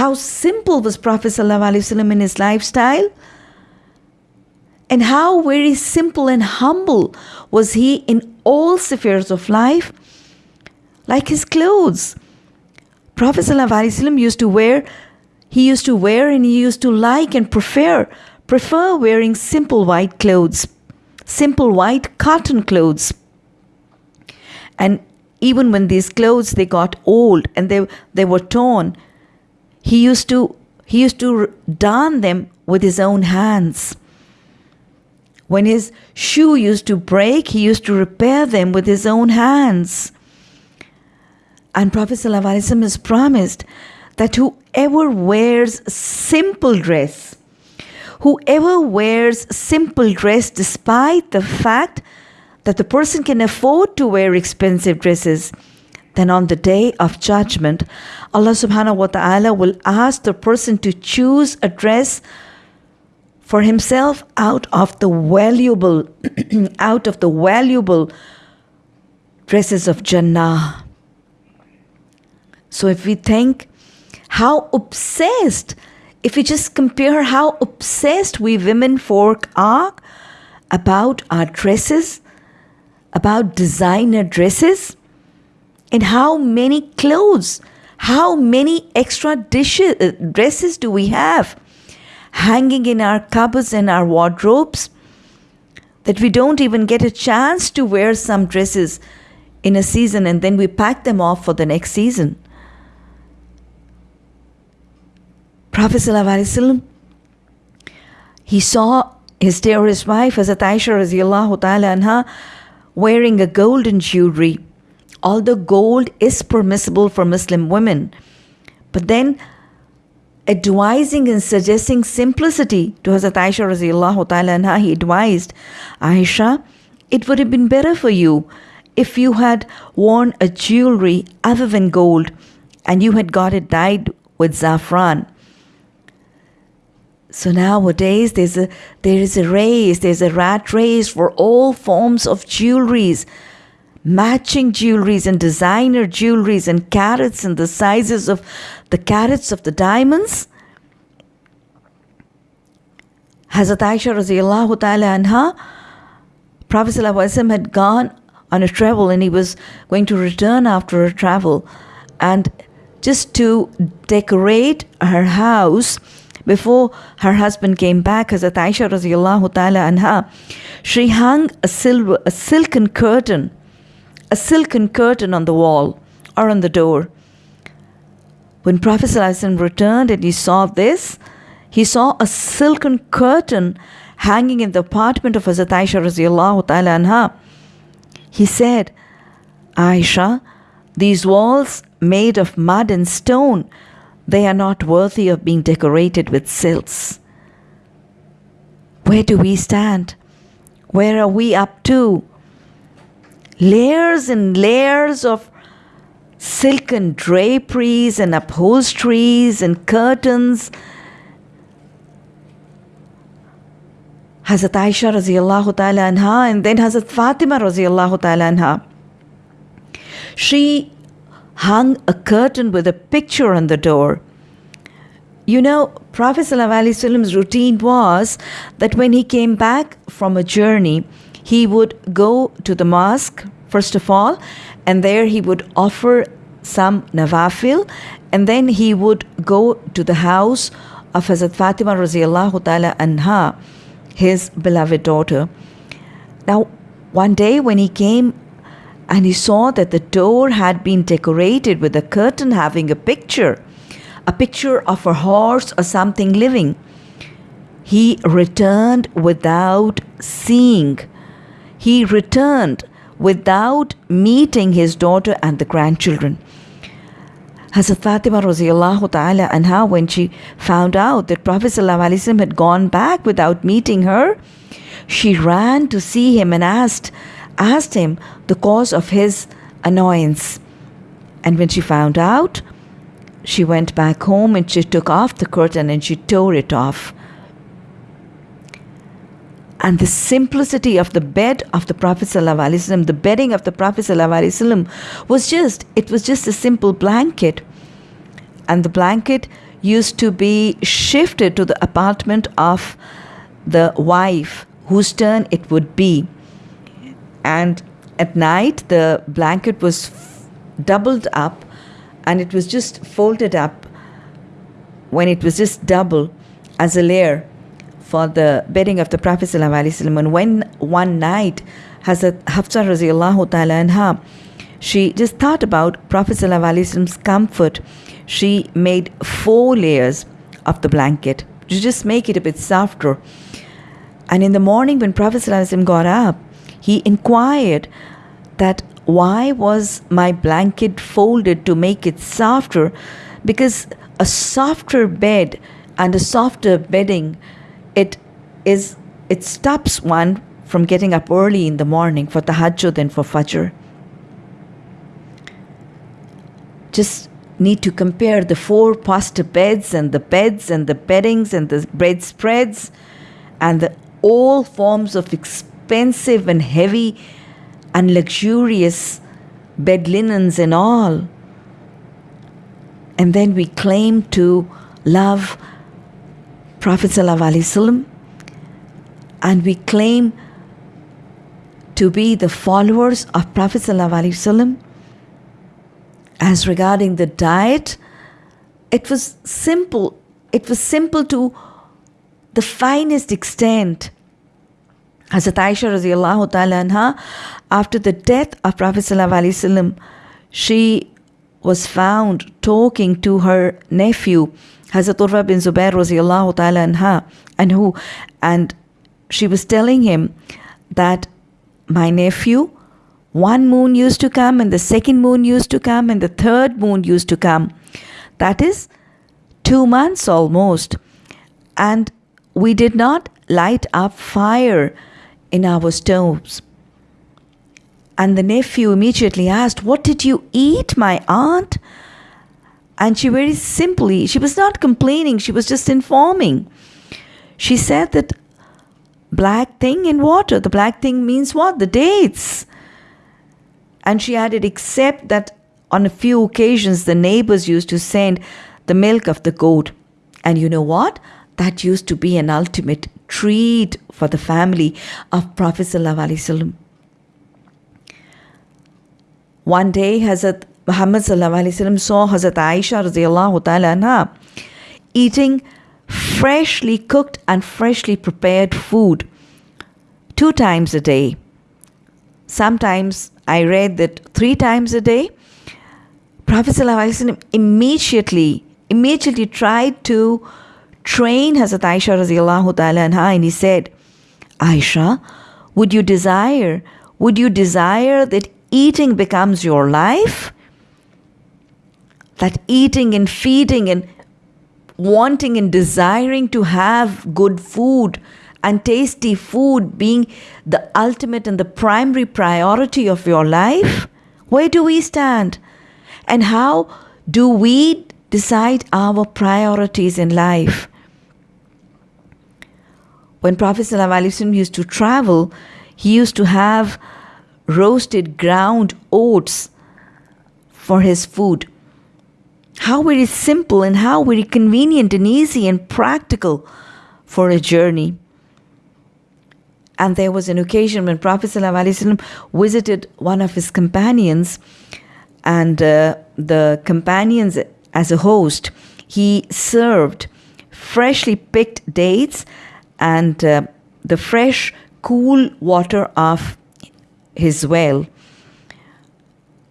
how simple was Prophet ﷺ in his lifestyle and how very simple and humble was he in all spheres of life, like his clothes. Prophet ﷺ used to wear, he used to wear and he used to like and prefer, prefer wearing simple white clothes, simple white cotton clothes. And even when these clothes they got old and they, they were torn, he used to he used to darn them with his own hands. When his shoe used to break, he used to repair them with his own hands. And Prophet ﷺ has promised that whoever wears simple dress, whoever wears simple dress despite the fact that the person can afford to wear expensive dresses, then on the day of judgment, Allah subhanahu wa ta'ala will ask the person to choose a dress for himself out of the valuable out of the valuable dresses of Jannah. So if we think how obsessed, if we just compare how obsessed we women folk are about our dresses, about designer dresses, and how many clothes, how many extra dishes, uh, dresses do we have hanging in our cupboards and our wardrobes that we don't even get a chance to wear some dresses in a season and then we pack them off for the next season. Prophet he saw his dearest wife, Hazrat Aisha ta'ala anha, wearing a golden jewelry although gold is permissible for Muslim women. But then advising and suggesting simplicity to Hazrat Aisha radiallahu ta'ala anha, he advised, Aisha, it would have been better for you if you had worn a jewelry other than gold and you had got it dyed with saffron. So nowadays there's a there is a race, there's a rat race for all forms of jewelries matching jewelries and designer jewelries and carats and the sizes of the carats of the diamonds. Hazrat Aisha radiallahu ta'ala anha, Prophet had gone on a travel and he was going to return after a travel. And just to decorate her house before her husband came back, Hazrat Aisha radiallahu ta'ala anha, she hung a, silver, a silken curtain a silken curtain on the wall or on the door. When Prophet returned and he saw this, he saw a silken curtain hanging in the apartment of Hazrat Aisha radiallahu ta'ala anha. He said, Aisha, these walls made of mud and stone, they are not worthy of being decorated with silks. Where do we stand? Where are we up to? Layers and layers of silken draperies and upholsteries and curtains. Hazrat Aisha radiallahu ta'ala anha and then Hazrat Fatima radiallahu ta'ala anha. She hung a curtain with a picture on the door. You know, Prophet Sallallahu Alaihi Wasallam's routine was that when he came back from a journey, he would go to the mosque, first of all, and there he would offer some nawafil, and then he would go to the house of Hazrat Fatima radiallahu ta'ala anha, his beloved daughter. Now, one day when he came and he saw that the door had been decorated with a curtain having a picture, a picture of a horse or something living, he returned without seeing he returned without meeting his daughter and the grandchildren. Hazrat Fatima radiallahu ta'ala anha, when she found out that Prophet had gone back without meeting her, she ran to see him and asked, asked him the cause of his annoyance. And when she found out, she went back home and she took off the curtain and she tore it off and the simplicity of the bed of the Prophet ﷺ, the bedding of the Prophet ﷺ was just, it was just a simple blanket. and the blanket used to be shifted to the apartment of the wife whose turn it would be. And at night, the blanket was doubled up and it was just folded up when it was just double as a layer for the bedding of the Prophet ﷺ. And when one night Hazrat Hafsa radiallahu ta'ala anha, she just thought about Prophet ﷺ's comfort. She made four layers of the blanket to just make it a bit softer. And in the morning when Prophet ﷺ got up, he inquired that why was my blanket folded to make it softer? Because a softer bed and a softer bedding, it is it stops one from getting up early in the morning for tahajjud and for fajr. Just need to compare the four poster beds and the beds and the beddings and the bread spreads and the all forms of expensive and heavy and luxurious bed linens and all. And then we claim to love Prophet ﷺ and we claim to be the followers of Prophet ﷺ. As regarding the diet, it was simple. It was simple to the finest extent. Hazrat Aisha radiallahu ta'ala anha, after the death of Prophet ﷺ, she was found talking to her nephew, Hazrat Urwa bin Zubair radiallahu ta'ala anha, and who, and she was telling him that my nephew, one moon used to come, and the second moon used to come, and the third moon used to come. That is two months almost. And we did not light up fire in our stoves. And the nephew immediately asked, What did you eat, my aunt? And she very simply, she was not complaining, she was just informing. She said that black thing in water, the black thing means what? The dates. And she added, except that on a few occasions the neighbors used to send the milk of the goat. And you know what? That used to be an ultimate treat for the family of Prophet. One day, Hazrat Muhammad saw Hazrat Aisha anha, eating freshly cooked and freshly prepared food two times a day. Sometimes I read that three times a day. Prophet ﷺ immediately, immediately tried to train Hazrat Aisha radiallahu ta'ala anha and he said, Aisha, would you desire, would you desire that eating becomes your life? That eating and feeding and wanting and desiring to have good food and tasty food being the ultimate and the primary priority of your life? Where do we stand? And how do we decide our priorities in life? When Prophet ﷺ used to travel, he used to have roasted ground oats for his food. How very simple and how very convenient and easy and practical for a journey. And there was an occasion when Prophet ﷺ visited one of his companions, and uh, the companions, as a host, he served freshly picked dates and uh, the fresh, cool water of his well.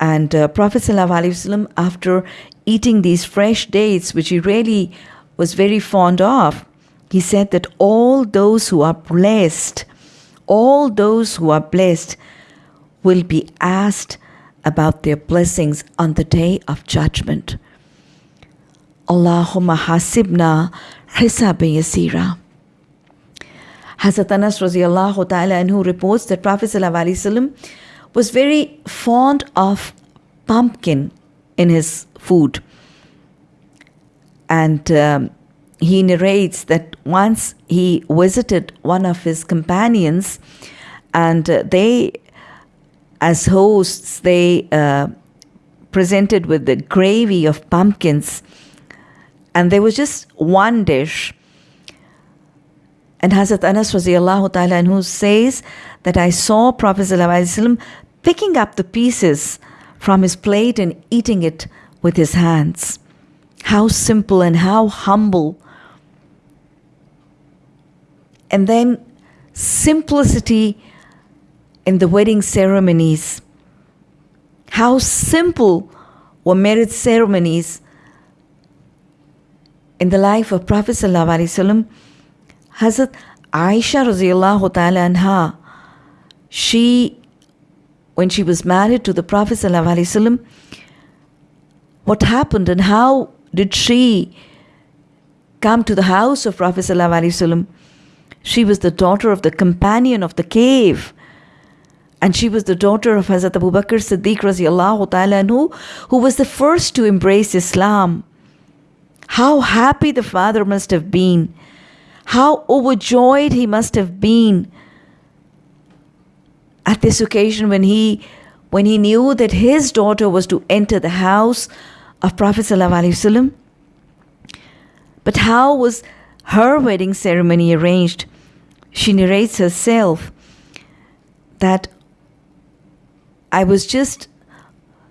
And uh, Prophet ﷺ, after eating these fresh dates, which he really was very fond of, he said that all those who are blessed, all those who are blessed will be asked about their blessings on the day of judgment. Allahumma hasibna hisabi yasira. Hazrat Anas radiallahu ta'ala anhu reports that Prophet was very fond of pumpkin in his food. And um, he narrates that once he visited one of his companions, and uh, they, as hosts, they uh, presented with the gravy of pumpkins And there was just one dish. And Hazrat Anas radiallahu ta'ala who says that I saw Prophet picking up the pieces from his plate and eating it with his hands. How simple and how humble. And then simplicity in the wedding ceremonies. How simple were marriage ceremonies in the life of Prophet ﷺ. Hazrat Aisha radiallahu ta'ala anha, she, when she was married to the Prophet ﷺ, what happened and how did she come to the house of Prophet ﷺ? She was the daughter of the companion of the cave. And she was the daughter of Hazrat Abu Bakr Siddiq ta'ala anhu, who was the first to embrace Islam. How happy the father must have been. How overjoyed he must have been at this occasion when he when he knew that his daughter was to enter the house of Prophet ﷺ. But how was her wedding ceremony arranged? She narrates herself that I was just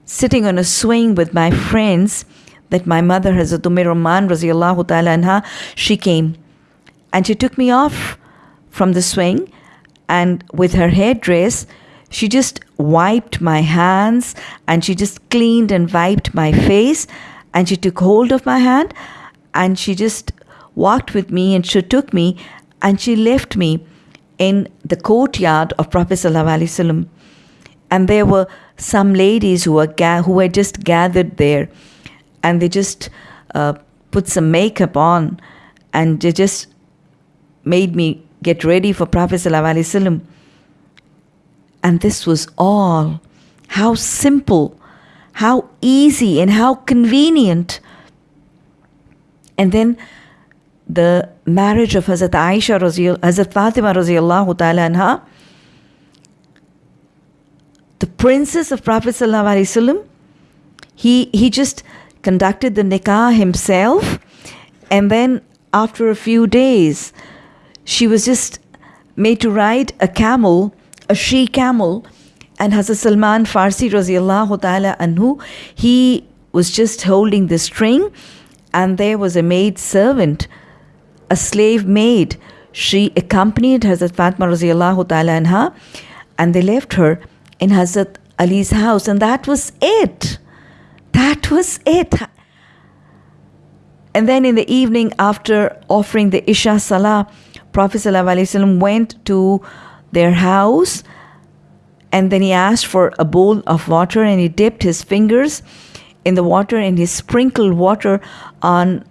sitting on a swing with my friends that my mother, Hazrat Umm Ruman, ta'ala she came and she took me off from the swing and with her headdress, she just wiped my hands and she just cleaned and wiped my face and she took hold of my hand and she just walked with me and she took me and she left me in the courtyard of Prophet Sallallahu and there were some ladies who were ga- who had just gathered there, and they just uh, put some makeup on, and they just made me get ready for Prophet sallallahu alaihi wasallam. And this was all. How simple, how easy, and how convenient. And then the marriage of Hazrat Aisha, Hazrat Fatima radiallahu ta'ala anha, the princess of Prophet ﷺ, he, he just conducted the nikah himself. And then after a few days, she was just made to ride a camel, a she camel. And Hazrat Salman Farsi radiallahu ta'ala anhu, he was just holding the string and there was a maid servant, a slave maid. She accompanied Hazrat Fatma radiallahu ta'ala anha and they left her in Hazrat Ali's house, and that was it. That was it. And then in the evening, after offering the Isha Salah, Prophet ﷺ went to their house and then he asked for a bowl of water and he dipped his fingers in the water and he sprinkled water on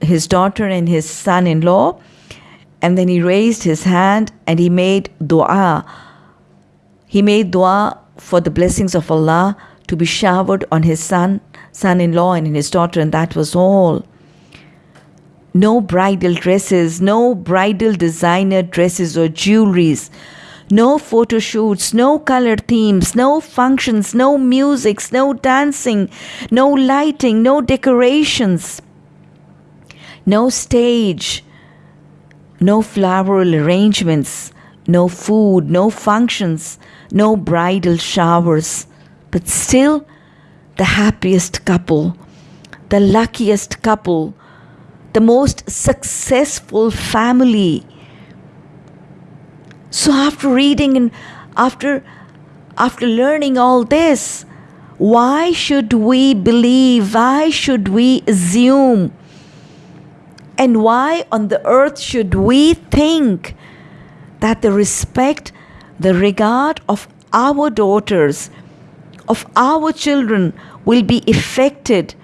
his daughter and his son in law. And then he raised his hand and he made dua he made dua for the blessings of Allah to be showered on his son, son in law, and his daughter, and that was all. No bridal dresses, no bridal designer dresses or jewelries, no photo shoots, no color themes, no functions, no musics, no dancing, no lighting, no decorations, no stage, no floral arrangements, no food, no functions, no bridal showers, but still the happiest couple, the luckiest couple, the most successful family. So after reading and after after learning all this, why should we believe? Why should we assume? And why on the earth should we think that the respect the regard of our daughters, of our children, will be affected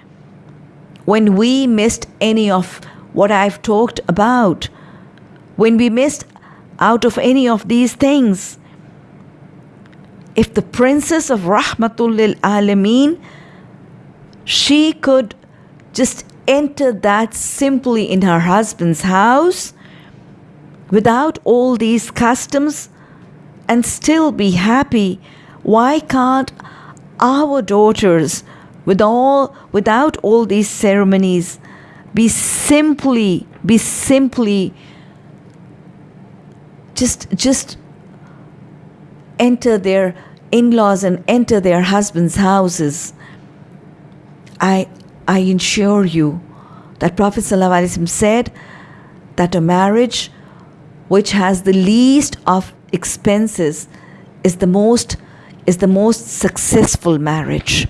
when we missed any of what I've talked about, when we missed out of any of these things. If the princess of Rahmatul lil Alameen, she could just enter that simply in her husband's house without all these customs and still be happy, why can't our daughters, with all, without all these ceremonies, be simply, be simply just just enter their in-laws and enter their husbands' houses. I I assure you that Prophet ﷺ said that a marriage which has the least of expenses is the most is the most successful marriage.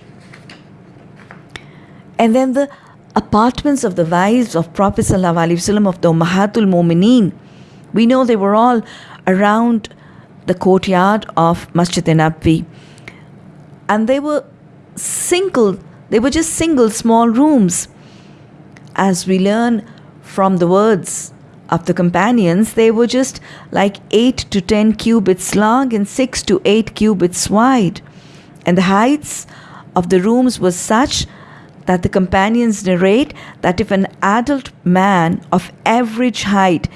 And then the apartments of the wives of Prophet ﷺ of the Ummahatul Mumineen, we know they were all around the courtyard of Masjid Nabwi. And they were single, they were just single small rooms. As we learn from the words of the companions, they were just like 8 to 10 cubits long and 6 to 8 cubits wide. And the heights of the rooms was such that the companions narrate that if an adult man of average height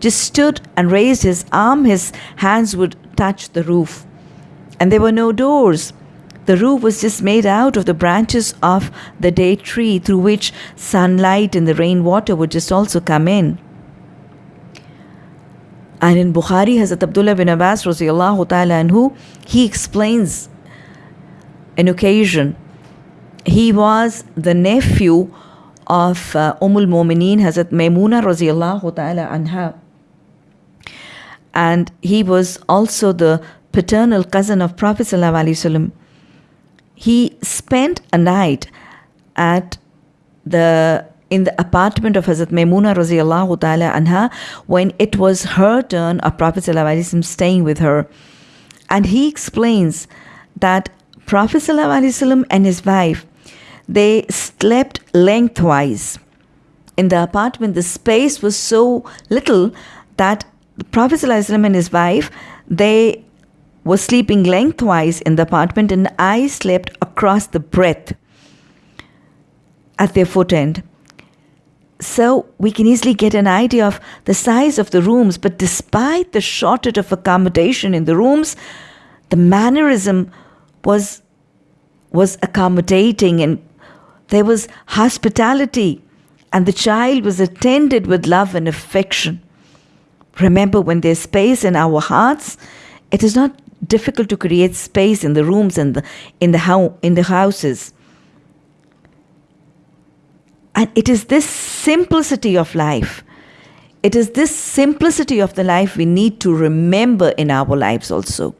just stood and raised his arm, his hands would touch the roof. And there were no doors. The roof was just made out of the branches of the date tree through which sunlight and the rainwater would just also come in. And in Bukhari, Hazrat Abdullah bin Abbas, ta'ala anhu, he explains an occasion. He was the nephew of uh, Ummul Mumineen, Hazrat Maimuna radiallahu ta'ala anha and he was also the paternal cousin of Prophet ﷺ. He spent a night at the in the apartment of Hazrat Maimuna radiallahu ta'ala anha when it was her turn of Prophet ﷺ staying with her. And he explains that Prophet ﷺ and his wife, they slept lengthwise. In the apartment, the space was so little that the Prophet ﷺ and his wife, they were sleeping lengthwise in the apartment, and I slept across the breadth at their foot end. So we can easily get an idea of the size of the rooms, but despite the shortage of accommodation in the rooms, the mannerism was was accommodating and there was hospitality and the child was attended with love and affection. Remember, when there's space in our hearts, it is not difficult to create space in the rooms and the, in the in the houses. And it is this simplicity of life. It is this simplicity of the life we need to remember in our lives also.